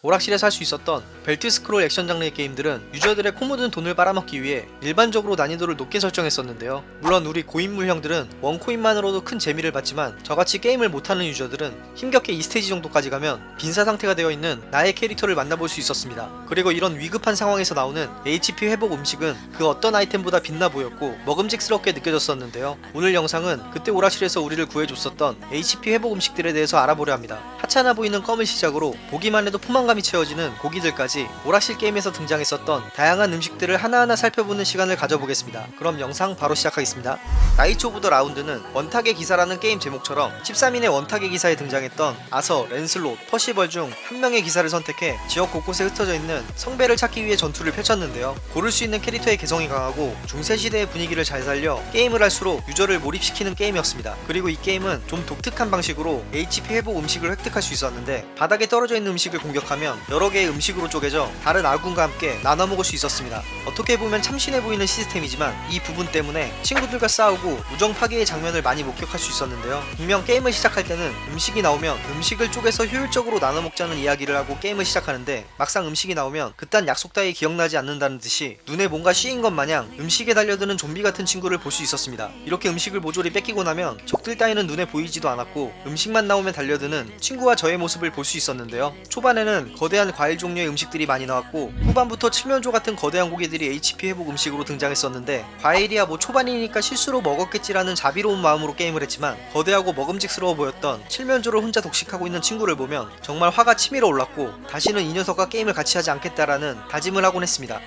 오락실에서 할 수 있었던 벨트 스크롤 액션 장르의 게임들은 유저들의 코 묻은 돈을 빨아먹기 위해 일반적으로 난이도를 높게 설정했었는데요. 물론 우리 고인물 형들은 one coin만으로도 큰 재미를 받지만 저같이 게임을 못하는 유저들은 힘겹게 2스테이지 정도까지 가면 빈사 상태가 되어 있는 나의 캐릭터를 만나볼 수 있었습니다. 그리고 이런 위급한 상황에서 나오는 HP 회복 음식은 그 어떤 아이템보다 빛나 보였고 먹음직스럽게 느껴졌었는데요. 오늘 영상은 그때 오락실에서 우리를 구해줬었던 HP 회복 음식들에 대해서 알아보려 합니다. 하찮아 보이는 껌을 시작으로 보기만 해도 포만감이 채워지는 고기들까지 오락실 게임에서 등장했었던 다양한 음식들을 하나하나 살펴보는 시간을 가져보겠습니다. 그럼 영상 바로 시작하겠습니다. Knights of the Round는 원탁의 기사라는 게임 제목처럼 13인의 원탁의 기사에 등장했던 아서, 랜슬롯, 퍼시벌 중 한 명의 기사를 선택해 지역 곳곳에 흩어져 있는 성배를 찾기 위해 전투를 펼쳤는데요. 고를 수 있는 캐릭터의 개성이 강하고 중세시대의 분위기를 잘 살려 게임을 할수록 유저를 몰입시키는 게임이었습니다. 그리고 이 게임은 좀 독특한 방식으로 HP 회복 음식을 획득할 수 있었는데 바닥에 떨어져 있는 음식을 공격하면 여러 개의 음식으로 쪼개져 다른 아군과 함께 나눠 먹을 수 있었습니다. 어떻게 보면 참신해 보이는 시스템이지만 이 부분 때문에 친구들과 싸우고 우정 파괴의 장면을 많이 목격할 수 있었는데요. 분명 게임을 시작할 때는 음식이 나오면 음식을 쪼개서 효율적으로 나눠 먹자는 이야기를 하고 게임을 시작하는데 막상 음식이 나오면 그딴 약속 따위 기억나지 않는다는 듯이 눈에 뭔가 씌인 것 마냥 음식에 달려드는 좀비 같은 친구를 볼 수 있었습니다. 이렇게 음식을 모조리 뺏기고 나면 적들 따위는 눈에 보이지도 않았고 음식만 나오면 달려드는 친구와 저의 모습을 볼 수 있었는데요. 초반에는 거대한 과일 종류의 음식들이 많이 나왔고 후반부터 칠면조 같은 거대한 고기들이 HP 회복 음식으로 등장했었는데 과일이야 뭐 초반이니까 실수로 먹었겠지라는 자비로운 마음으로 게임을 했지만 거대하고 먹음직스러워 보였던 칠면조를 혼자 독식하고 있는 친구를 보면 정말 화가 치밀어 올랐고 다시는 이 녀석과 게임을 같이 하지 않겠다라는 다짐을 하곤 했습니다.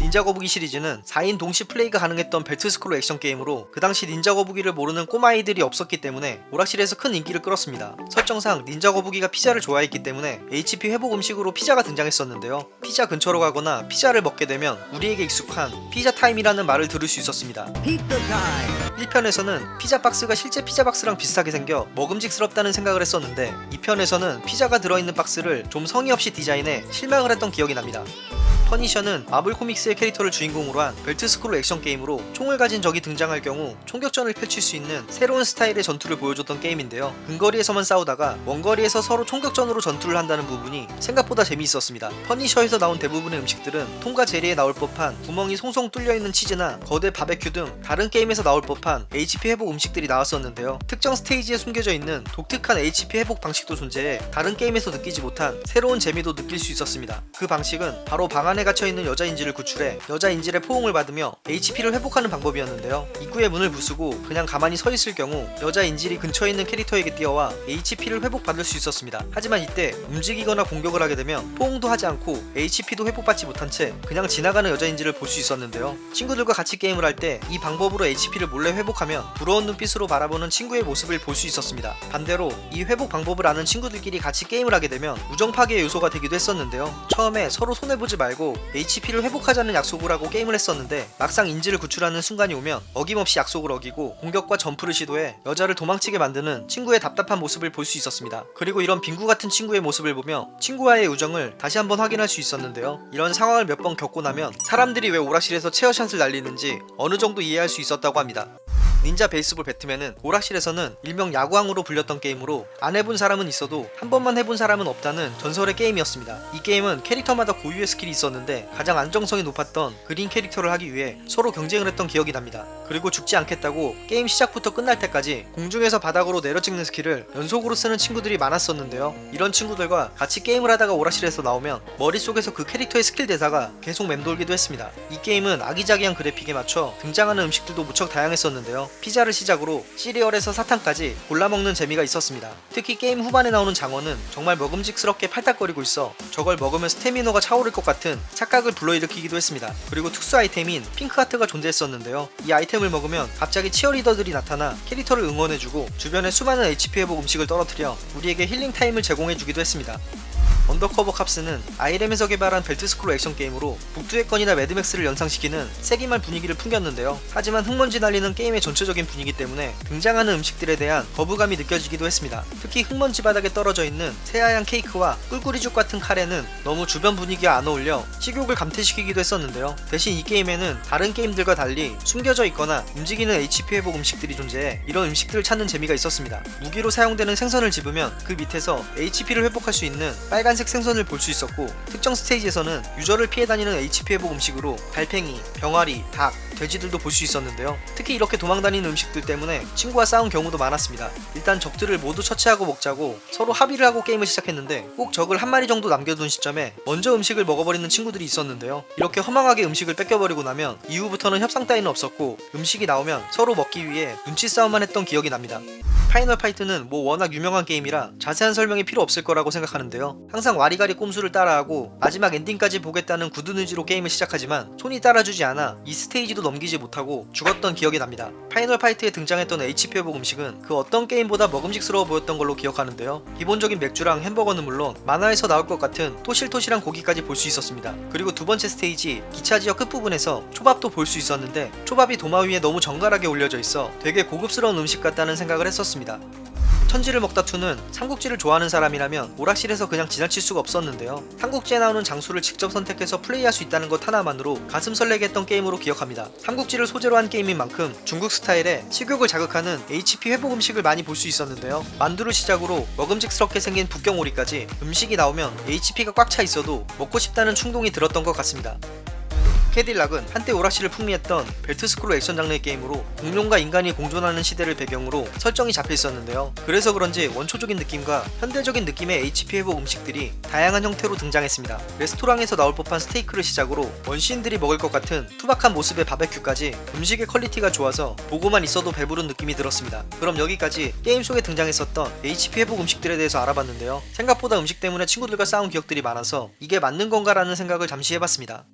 닌자 거북이 시리즈는 4인 동시 플레이가 가능했던 벨트 스크롤 액션 게임으로 그 당시 닌자 거북이를 모르는 꼬마아이들이 없었기 때문에 오락실에서 큰 인기를 끌었습니다. 설정상 닌자 거북이가 피자를 좋아했기 때문에 HP 회복 음식으로 피자가 등장했었는데요. 피자 근처로 가거나 피자를 먹게 되면 우리에게 익숙한 pizza time이라는 말을 들을 수 있었습니다. 1편에서는 피자 박스가 실제 피자 박스랑 비슷하게 생겨 먹음직스럽다는 생각을 했었는데 2편에서는 피자가 들어있는 박스를 좀 성의 없이 디자인해 실망을 했던 기억이 납니다. 퍼니셔는 마블 코믹스의 캐릭터를 주인공으로 한 벨트 스크롤 액션 게임으로 총을 가진 적이 등장할 경우 총격전을 펼칠 수 있는 새로운 스타일의 전투를 보여줬던 게임인데요. 근거리에서만 싸우다가 원거리에서 서로 총격전으로 전투를 한다는 부분이 생각보다 재미있었습니다. 퍼니셔에서 나온 대부분의 음식들은 톰과 제리에 나올 법한 구멍이 송송 뚫려있는 치즈나 거대 바베큐 등 다른 게임에서 나올 법한 HP 회복 음식들이 나왔었는데요. 특정 스테이지에 숨겨져 있는 독특한 HP 회복 방식도 존재해 다른 게임에서 느끼지 못한 새로운 재미도 느낄 수 있었습니다. 그 방식은 바로 방 안에 갇혀있는 여자 인질을 구출해 여자 인질의 포옹을 받으며 HP를 회복하는 방법이었는데요. 입구의 문을 부수고 그냥 가만히 서 있을 경우 여자 인질이 근처에 있는 캐릭터에게 뛰어와 HP를 회복받을 수 있었습니다. 하지만 이때 움직이거나 공격을 하게 되면 포옹도 하지 않고 HP도 회복받지 못한 채 그냥 지나가는 여자 인질을 볼 수 있었는데요. 친구들과 같이 게임을 할 때 이 방법으로 HP를 몰래 회복하면 부러운 눈빛으로 바라보는 친구의 모습을 볼 수 있었습니다. 반대로 이 회복 방법을 아는 친구들끼리 같이 게임을 하게 되면 우정 파괴의 요소가 되기도 했었는데요. 처음에 서로 손해보지 말고 HP를 회복하자는 약속을 하고 게임을 했었는데 막상 인지를 구출하는 순간이 오면 어김없이 약속을 어기고 공격과 점프를 시도해 여자를 도망치게 만드는 친구의 답답한 모습을 볼 수 있었습니다. 그리고 이런 빙구 같은 친구의 모습을 보며 친구와의 우정을 다시 한번 확인할 수 있었는데요. 이런 상황을 몇 번 겪고 나면 사람들이 왜 오락실에서 체어샷을 날리는지 어느 정도 이해할 수 있었다고 합니다. 닌자 베이스볼 배트맨은 오락실에서는 일명 야구왕으로 불렸던 게임으로 안 해본 사람은 있어도 한 번만 해본 사람은 없다는 전설의 게임이었습니다. 이 게임은 캐릭터마다 고유의 스킬이 있었는데 가장 안정성이 높았던 그린 캐릭터를 하기 위해 서로 경쟁을 했던 기억이 납니다. 그리고 죽지 않겠다고 게임 시작부터 끝날 때까지 공중에서 바닥으로 내려 찍는 스킬을 연속으로 쓰는 친구들이 많았었는데요. 이런 친구들과 같이 게임을 하다가 오락실에서 나오면 머릿속에서 그 캐릭터의 스킬 대사가 계속 맴돌기도 했습니다. 이 게임은 아기자기한 그래픽에 맞춰 등장하는 음식들도 무척 다양했었는데요. 피자를 시작으로 시리얼에서 사탕까지 골라먹는 재미가 있었습니다. 특히 게임 후반에 나오는 장어는 정말 먹음직스럽게 팔딱거리고 있어 저걸 먹으면 스태미너가 차오를 것 같은 착각을 불러일으키기도 했습니다. 그리고 특수 아이템인 핑크하트가 존재했었는데요. 이 아이템을 먹으면 갑자기 치어리더들이 나타나 캐릭터를 응원해주고 주변에 수많은 HP 회복 음식을 떨어뜨려 우리에게 힐링 타임을 제공해주기도 했습니다. 언더커버 캅스는 아이렘에서 개발한 벨트스크롤 액션 게임으로 북두의 건이나 매드맥스를 연상시키는 세기말 분위기를 풍겼는데요. 하지만 흙먼지 날리는 게임의 전체적인 분위기 때문에 등장하는 음식들에 대한 거부감이 느껴지기도 했습니다. 특히 흙먼지 바닥에 떨어져 있는 새하얀 케이크와 꿀꿀이죽 같은 카레는 너무 주변 분위기와 안 어울려 식욕을 감퇴시키기도 했었는데요. 대신 이 게임에는 다른 게임들과 달리 숨겨져 있거나 움직이는 HP 회복 음식들이 존재해 이런 음식들을 찾는 재미가 있었습니다. 무기로 사용되는 생선을 집으면 그 밑에서 HP를 회복할 수 있는 빨간 빨간색 생선을 볼 수 있었고 특정 스테이지에서는 유저를 피해 다니는 HP 회복 음식으로 달팽이, 병아리, 닭, 돼지들도 볼 수 있었는데요. 특히 이렇게 도망다니는 음식들 때문에 친구와 싸운 경우도 많았습니다. 일단 적들을 모두 처치하고 먹자고 서로 합의를 하고 게임을 시작했는데 꼭 적을 한 마리 정도 남겨둔 시점에 먼저 음식을 먹어버리는 친구들이 있었는데요. 이렇게 허망하게 음식을 뺏겨버리고 나면 이후부터는 협상 따위는 없었고 음식이 나오면 서로 먹기 위해 눈치 싸움만 했던 기억이 납니다. 파이널 파이트는 뭐 워낙 유명한 게임이라 자세한 설명이 필요 없을 거라고 생각하는데요. 항상 와리가리 꼼수를 따라하고 마지막 엔딩까지 보겠다는 굳은 의지로 게임을 시작하지만 손이 따라주지 않아 2 스테이지도 넘기지 못하고 죽었던 기억이 납니다. 파이널 파이트에 등장했던 HP 회복 음식은 그 어떤 게임보다 먹음직스러워 보였던 걸로 기억하는데요. 기본적인 맥주랑 햄버거는 물론 만화에서 나올 것 같은 토실토실한 고기까지 볼 수 있었습니다. 그리고 두 번째 스테이지 기차 지역 끝부분에서 초밥도 볼 수 있었는데 초밥이 도마 위에 너무 정갈하게 올려져 있어 되게 고급스러운 음식 같다는 생각을 했었습니다. 천지를 먹다 2는 삼국지를 좋아하는 사람이라면 오락실에서 그냥 지나칠 수가 없었는데요. 삼국지에 나오는 장수를 직접 선택해서 플레이할 수 있다는 것 하나만으로 가슴 설레게 했던 게임으로 기억합니다. 삼국지를 소재로 한 게임인 만큼 중국 스타일의 식욕을 자극하는 HP 회복 음식을 많이 볼 수 있었는데요. 만두를 시작으로 먹음직스럽게 생긴 북경오리까지 음식이 나오면 HP가 꽉 차 있어도 먹고 싶다는 충동이 들었던 것 같습니다. 캐딜락은 한때 오락실을 풍미했던 벨트스크롤 액션 장르의 게임으로 공룡과 인간이 공존하는 시대를 배경으로 설정이 잡혀 있었는데요. 그래서 그런지 원초적인 느낌과 현대적인 느낌의 HP 회복 음식들이 다양한 형태로 등장했습니다. 레스토랑에서 나올 법한 스테이크를 시작으로 원시인들이 먹을 것 같은 투박한 모습의 바베큐까지 음식의 퀄리티가 좋아서 보고만 있어도 배부른 느낌이 들었습니다. 그럼 여기까지 게임 속에 등장했었던 HP 회복 음식들에 대해서 알아봤는데요. 생각보다 음식 때문에 친구들과 싸운 기억들이 많아서 이게 맞는 건가라는 생각을 잠시 해봤습니다.